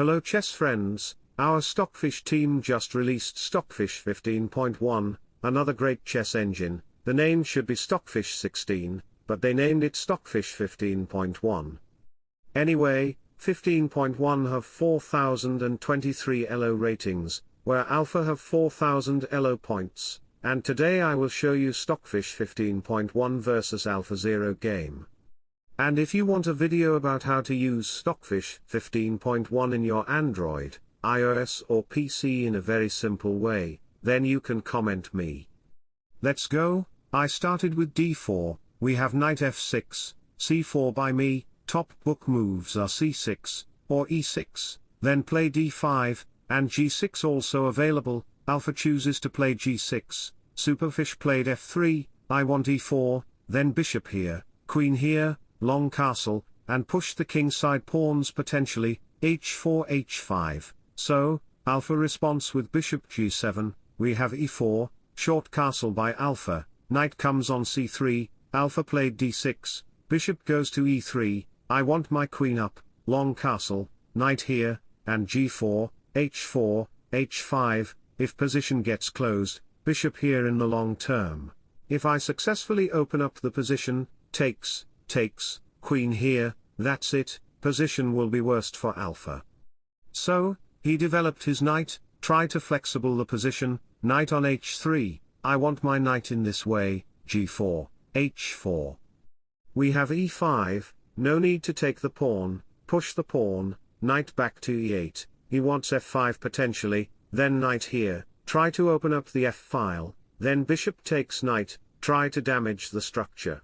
Hello chess friends, our Stockfish team just released Stockfish 15.1, another great chess engine, the name should be Stockfish 16, but they named it Stockfish 15.1. Anyway, 15.1 have 4023 ELO ratings, where Alpha have 4000 ELO points, and today I will show you Stockfish 15.1 versus Alpha 0 game. And if you want a video about how to use Stockfish 15.1 in your Android, iOS or PC in a very simple way, then you can comment me. Let's go, I started with d4, we have knight f6, c4 by me, top book moves are c6, or e6, then play d5, and g6 also available, alpha chooses to play g6, superfish played f3, I want e4, then bishop here, queen here, long castle, and push the kingside pawns potentially, h4 h5, so, alpha response with bishop g7, we have e4, short castle by alpha, knight comes on c3, alpha played d6, bishop goes to e3, I want my queen up, long castle, knight here, and g4, h4, h5, if position gets closed, bishop here in the long term. If I successfully open up the position, takes, takes, queen here, that's it, position will be worst for alpha. So, he developed his knight, try to flexible the position, knight on h3, I want my knight in this way, g4, h4. We have e5, no need to take the pawn, push the pawn, knight back to e8, he wants f5 potentially, then knight here, try to open up the f-file, then bishop takes knight, try to damage the structure.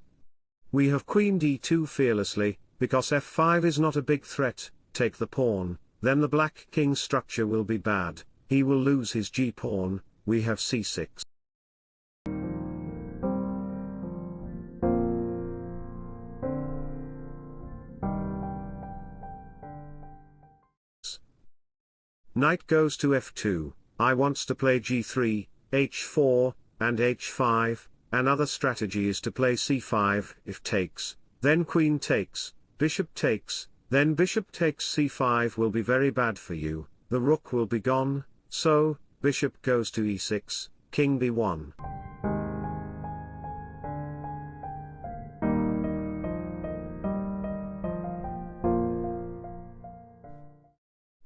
We have queen d2 fearlessly, because f5 is not a big threat, take the pawn, then the black king structure will be bad, he will lose his g-pawn, we have c6. Knight goes to f2, I wants to play g3, h4, and h5, Another strategy is to play c5 if takes, then queen takes, bishop takes, then bishop takes c5 will be very bad for you, the rook will be gone, so, bishop goes to e6, king b1.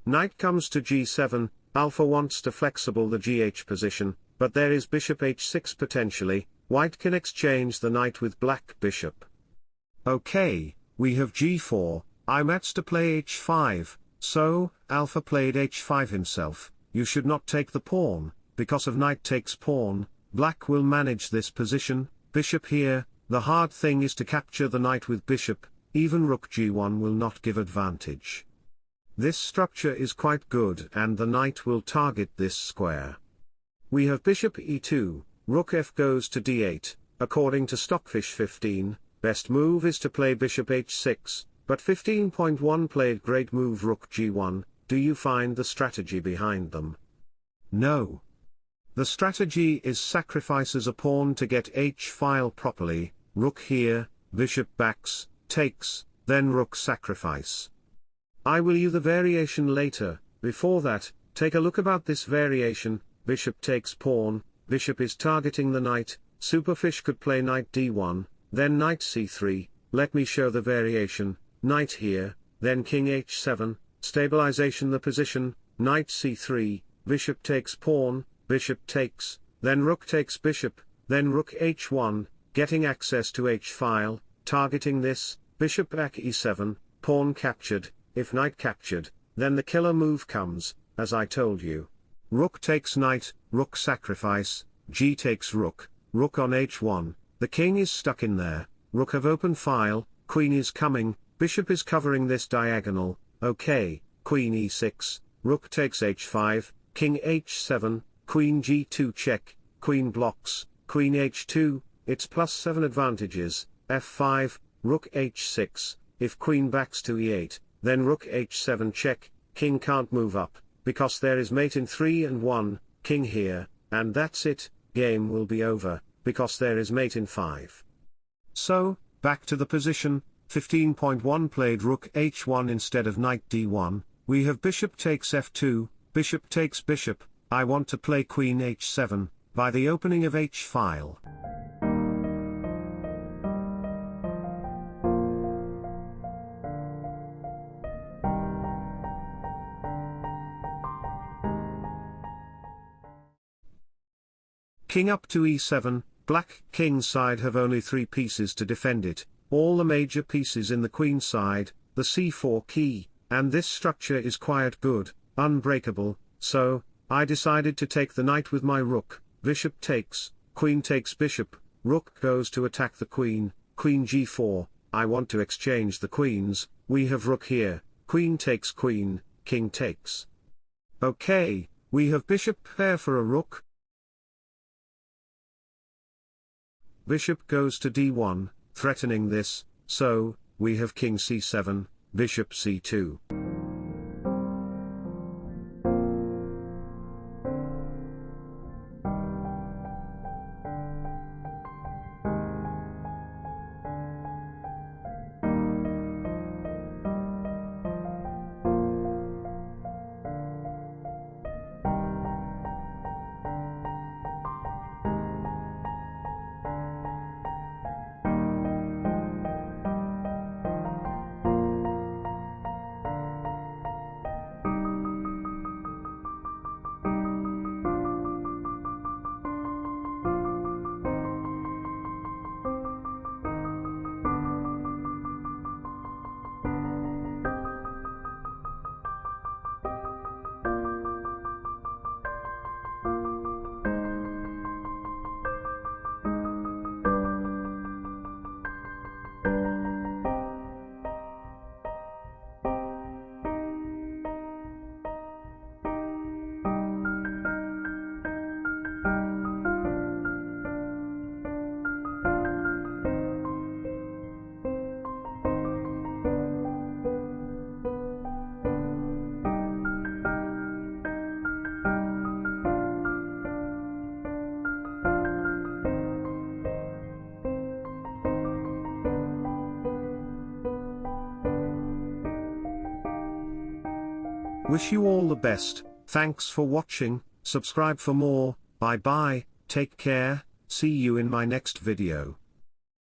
Knight comes to g7, alpha wants to flexible the gh position, but there is bishop h6 potentially, White can exchange the knight with black bishop. Okay, we have g4, I mats to play h5, so, alpha played h5 himself, you should not take the pawn, because of knight takes pawn, black will manage this position, bishop here, the hard thing is to capture the knight with bishop, even rook g1 will not give advantage. This structure is quite good and the knight will target this square. We have bishop e2, Rook f goes to d8, according to Stockfish 15, best move is to play bishop h6, but 15.1 played great move rook g1, do you find the strategy behind them? No. The strategy is sacrifices a pawn to get h-file properly, rook here, bishop backs, takes, then rook sacrifice. I will you the variation later, before that, take a look about this variation, bishop takes pawn, bishop is targeting the knight, superfish could play knight d1, then knight c3, let me show the variation, knight here, then king h7, stabilization the position, knight c3, bishop takes pawn, bishop takes, then rook takes bishop, then rook h1, getting access to h-file, targeting this, bishop back e7, pawn captured, if knight captured, then the killer move comes, as I told you. Rook takes knight, rook sacrifice, g takes rook, rook on h1, the king is stuck in there, rook of open file, queen is coming, bishop is covering this diagonal, okay, queen e6, rook takes h5, king h7, queen g2 check, queen blocks, queen h2, it's plus 7 advantages, f5, rook h6, if queen backs to e8, then rook h7 check, king can't move up, because there is mate in 3 and 1, king here, and that's it, game will be over, because there is mate in 5. So, back to the position, 15.1 played rook h1 instead of knight d1, we have bishop takes f2, bishop takes bishop, I want to play queen h7, by the opening of h-file. King up to e7, black king side have only three pieces to defend it, all the major pieces in the queen side, the c4 key, and this structure is quite good, unbreakable, so, I decided to take the knight with my rook, bishop takes, queen takes bishop, rook goes to attack the queen, queen g4, I want to exchange the queens, we have rook here, queen takes queen, king takes. Okay, we have bishop pair for a rook, Bishop goes to d1, threatening this, so, we have king c7, bishop c2. Wish you all the best, thanks for watching, subscribe for more, bye bye, take care, see you in my next video.